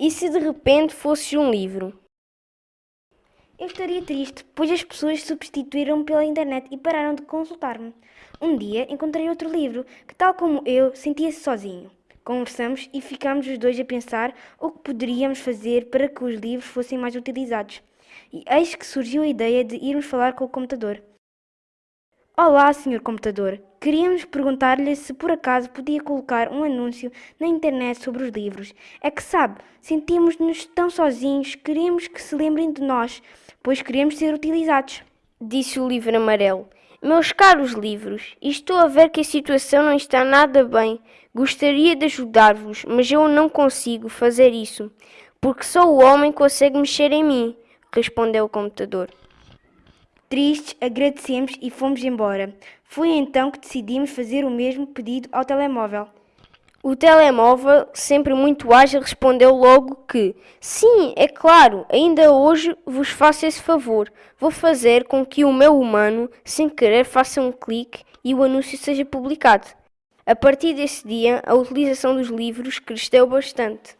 E se de repente fosse um livro? Eu estaria triste, pois as pessoas substituíram-me pela internet e pararam de consultar-me. Um dia encontrei outro livro que, tal como eu, sentia-se sozinho. Conversamos e ficámos os dois a pensar o que poderíamos fazer para que os livros fossem mais utilizados. E eis que surgiu a ideia de irmos falar com o computador. Olá, senhor computador. Queríamos perguntar-lhe se por acaso podia colocar um anúncio na internet sobre os livros. É que sabe, sentimos-nos tão sozinhos, queremos que se lembrem de nós, pois queremos ser utilizados. Disse o livro amarelo. Meus caros livros, estou a ver que a situação não está nada bem. Gostaria de ajudar-vos, mas eu não consigo fazer isso, porque só o homem consegue mexer em mim, respondeu o computador. Tristes, agradecemos e fomos embora. Foi então que decidimos fazer o mesmo pedido ao telemóvel. O telemóvel, sempre muito ágil, respondeu logo que sim, é claro, ainda hoje vos faço esse favor. Vou fazer com que o meu humano, sem querer, faça um clique e o anúncio seja publicado. A partir desse dia, a utilização dos livros cresceu bastante.